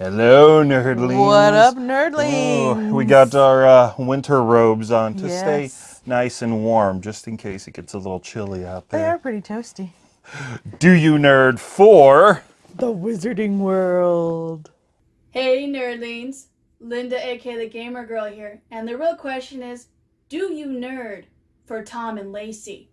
Hello, nerdlings. What up, Oh, nerdlings? we got our uh, winter robes on to Yes. stay nice and warm, just in case it gets a little chilly out there. They are pretty toasty. Do you nerd for? The Wizarding World. Hey nerdlings, Linda aka the Gamer Girl here, and the real question is, do you nerd for Tom and Lacey?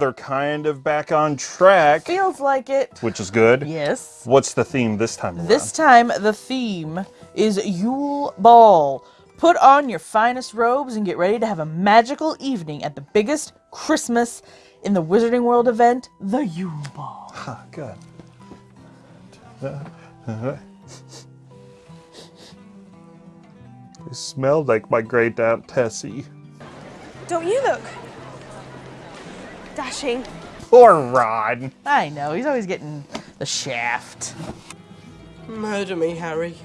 They're kind of back on track, Feels like it. which is good. Yes. What's the theme this time around? This time, the theme is Yule Ball. Put on your finest robes and get ready to have a magical evening at the biggest Christmas in the Wizarding World event, the Yule Ball. Ah, good. It smelled like my great aunt Tessie. Don't you look dashing? Poor Rod. I know, he's always getting the shaft. Murder me, Harry.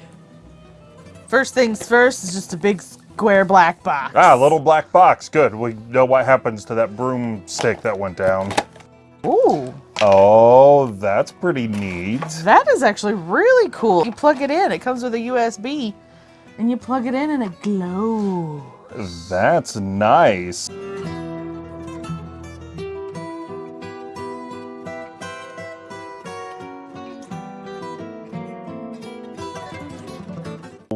First things first is just a big square black box. Ah, little black box. Good. We know what happens to that broomstick that went down. Ooh, Oh, that's pretty neat. that is actually really cool. You plug it in, it comes with a USB, and you plug it in and it glows. That's nice.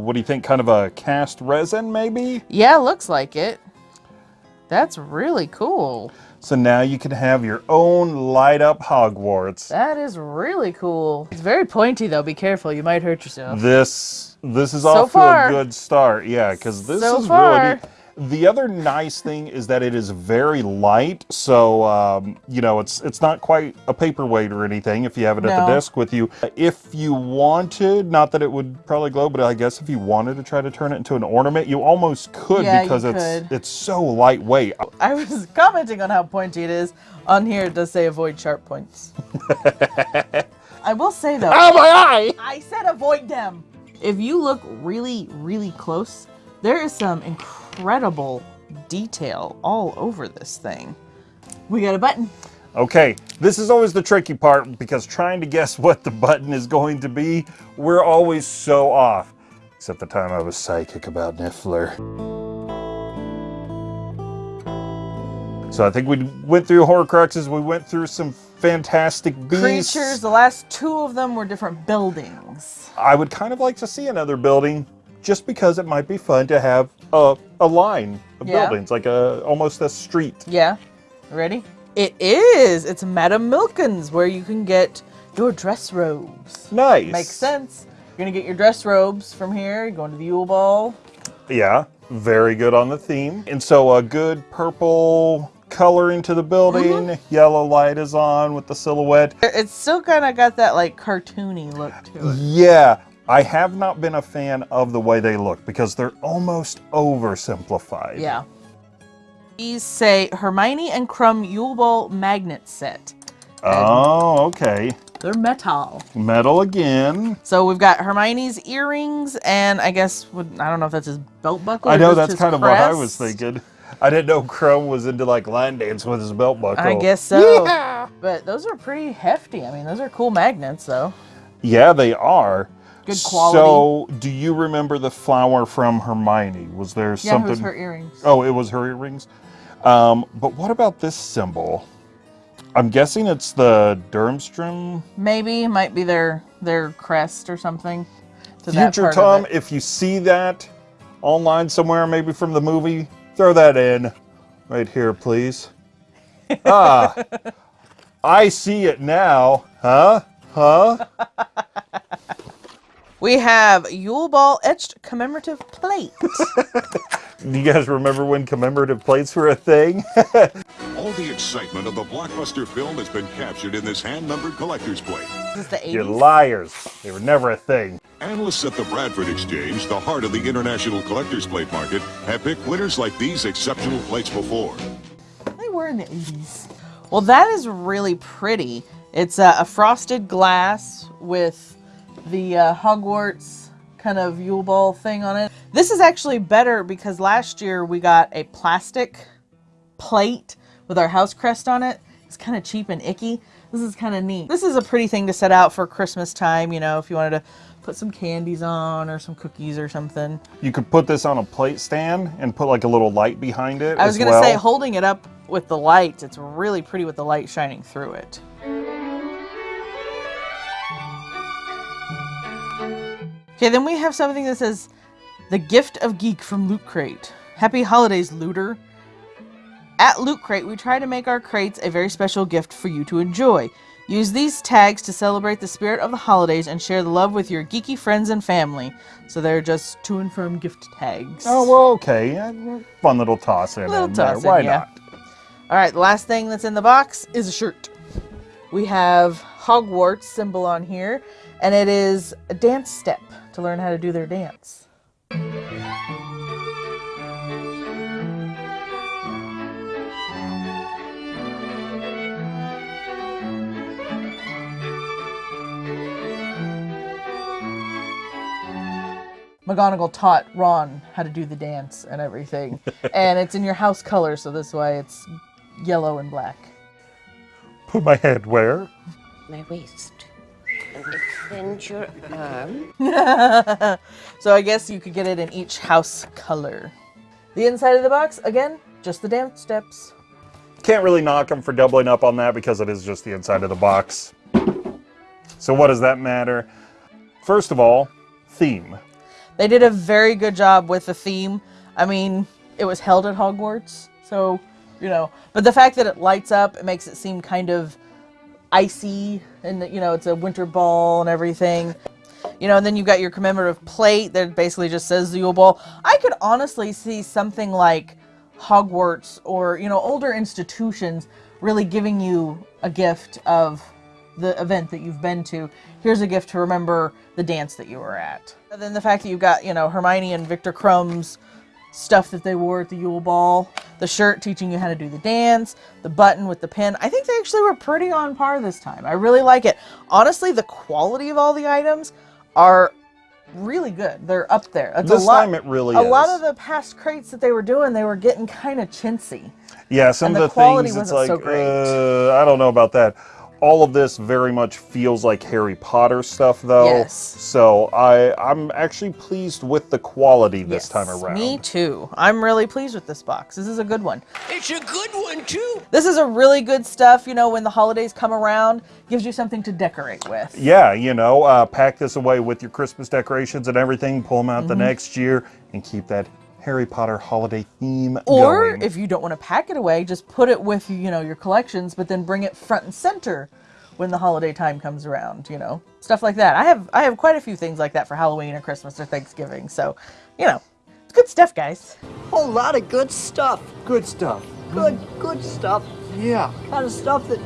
What do you think? Kind of a cast resin, maybe? Yeah, looks like it. That's really cool. So now you can have your own light up Hogwarts. That is really cool. It's very pointy though. Be careful, you might hurt yourself. This this is So off far. to a good start. Yeah, because this So is far. really. The other nice thing is that it is very light, so um, you know it's it's not quite a paperweight or anything. If you have it at the desk with you, if you wanted, not that it would probably glow, but I guess if you wanted to try to turn it into an ornament, you almost could Yeah, because it's could. it's so lightweight. I was commenting on how pointy it is. On here it does say avoid sharp points. I will say though, Oh my eye! I said avoid them. If you look really, really close, there is some incredible detail all over this thing. We got a button. Okay, this is always the tricky part because trying to guess what the button is going to be, we're always so off. Except the time I was psychic about Niffler. So I think we went through Horcruxes, we went through some fantastic beasts. Creatures, the last two of them were different buildings. I would kind of like to see another building just because it might be fun to have a, a line of Yeah. buildings, like a almost a street. Yeah. Ready? It is. It's Madame Malkin's where you can get your dress robes. Nice. Makes sense. You're gonna get your dress robes from here. You're going to the Yule Ball. Yeah, very good on the theme. And so a good purple color into the building. Mm-hmm. Yellow light is on with the silhouette. It's still kind of got that like cartoony look to it. Yeah, I have not been a fan of the way they look because they're almost oversimplified. Yeah. These say Hermione and Krum Yule Ball magnet set. Oh, okay. They're metal. Metal again. So we've got Hermione's earrings, and I guess I don't know if that's his belt buckle. I know that's kind of what I was thinking. I didn't know Krum was into like line dance with his belt buckle. I guess so. But those are pretty hefty. I mean, those are cool magnets, though. Yeah, they are. Good quality. So, do you remember the flower from Hermione? Was there Yeah, something? it was her earrings. Oh, it was her earrings. Um, but what about this symbol? I'm guessing it's the Durmstrang. Maybe it might be their their crest or something. Future Tom, if you see that online somewhere, maybe from the movie, throw that in right here, please. ah, I see it now. Huh? Huh? We have Yule Ball etched commemorative plate. Do you guys remember when commemorative plates were a thing? All the excitement of the blockbuster film has been captured in this hand-numbered collector's plate. this is the 80s. You're liars. They were never a thing. Analysts at the Bradford Exchange, the heart of the international collector's plate market, have picked winners like these exceptional plates before. They were in the 80s. Well, that is really pretty. It's uh, a frosted glass with the uh, Hogwarts kind of Yule Ball thing on it. This is actually better because last year we got a plastic plate with our house crest on it. It's kind of cheap and icky. This is kind of neat. This is a pretty thing to set out for Christmas time, you know, if you wanted to put some candies on or some cookies or something. You could put this on a plate stand and put like a little light behind it. I was gonna well. say, holding it up with the lights, it's really pretty with the light shining through it. Okay, then we have something that says, "The Gift of Geek from Loot Crate." Happy holidays, looter! At Loot Crate, we try to make our crates a very special gift for you to enjoy. Use these tags to celebrate the spirit of the holidays and share the love with your geeky friends and family. So they're just to and from gift tags. Oh well, okay. Fun little toss in. Little in there. toss in, Why yeah. not? All right, the last thing that's in the box is a shirt. We have Hogwarts symbol on here, and it is a dance step to learn how to do their dance. McGonagall taught Ron how to do the dance and everything. and it's in your house color, so this way it's yellow and black. Put my head where? my waist. Extend your arm. So I guess you could get it in each house color. The inside of the box, again, just the dance steps. Can't really knock them for doubling up on that because it is just the inside of the box. So what does that matter? First of all, theme. They did a very good job with the theme. I mean, it was held at Hogwarts, so, you know, but the fact that it lights up, it makes it seem kind of icy and, you know, it's a winter ball and everything. You know, and then you've got your commemorative plate that basically just says the Yule Ball. I could honestly see something like Hogwarts or, you know, older institutions really giving you a gift of the event that you've been to. Here's a gift to remember the dance that you were at. And then the fact that you've got, you know, Hermione and Victor Krum's stuff that they wore at the Yule Ball, the shirt teaching you how to do the dance, the button with the pin. I think they actually were pretty on par this time. I really like it. Honestly, the quality of all the items are really good. They're up there. It's This a lot, time it really a lot of the past crates that they were doing, they were getting kind of chintzy. Yeah, some And of the the, quality things it's wasn't like so great. Uh, I don't know about that. All of this very much feels like Harry Potter stuff, though. Yes. So I I'm actually pleased with the quality this time Yes, around. Me too. I'm really pleased with this box. This is a good one. It's a good one, too. This is a really good stuff, you know, when the holidays come around, gives you something to decorate with. Yeah, you know, uh, pack this away with your Christmas decorations and everything. Pull them out the Mm-hmm. next year and keep that Harry Potter holiday theme Or going. if you don't want to pack it away, just put it with, you know, your collections, but then bring it front and center when the holiday time comes around, you know. Stuff like that. I have I have quite a few things like that for Halloween or Christmas or Thanksgiving. So, you know, it's good stuff, guys. whole lot of good stuff. Good stuff. Good, good stuff. Yeah, Kind of stuff that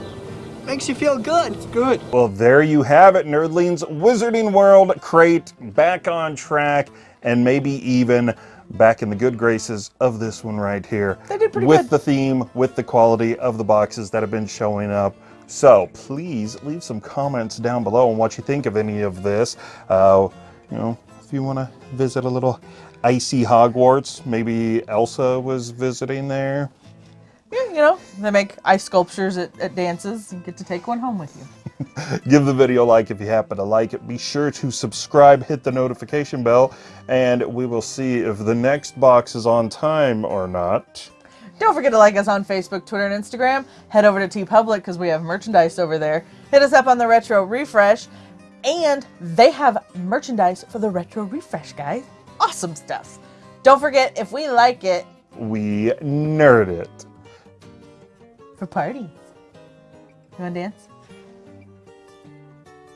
makes you feel good. It's good. Well, there you have it, Nerdlings Wizarding World crate back on track and maybe even back in the good graces of this one right here. They did pretty with good. the theme, with the quality of the boxes that have been showing up. So please leave some comments down below on what you think of any of this. Uh, you know, if you want to visit a little icy Hogwarts, maybe Elsa was visiting there. You know, they make ice sculptures at, at dances. You get to take one home with you. Give the video a like if you happen to like it. Be sure to subscribe, hit the notification bell, and we will see if the next box is on time or not. Don't forget to like us on Facebook, Twitter, and Instagram. Head over to TeePublic because we have merchandise over there. Hit us up on the Retro Refresh. And they have merchandise for the Retro Refresh, guys. Awesome stuff. Don't forget, if we like it, We nerd it. For parties. You want to dance?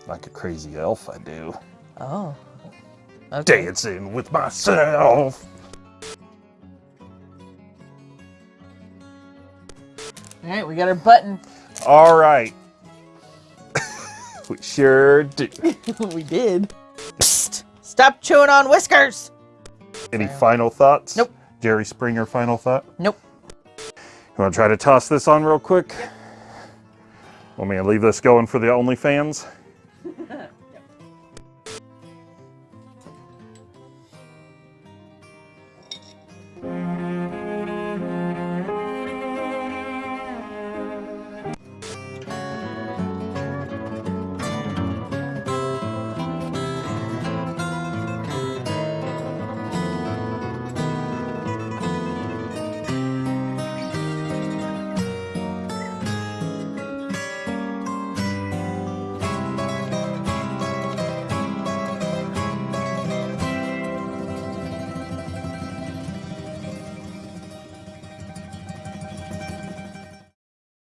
Like a crazy elf, I do. Oh. Okay. Dancing with myself. All right, we got our button. All right. we sure do. we did. Psst! Stop chewing on whiskers! Any final thoughts? Nope. Jerry Springer, final thought? Nope. You gonna try to toss this on real quick? Want me to leave this going for the OnlyFans?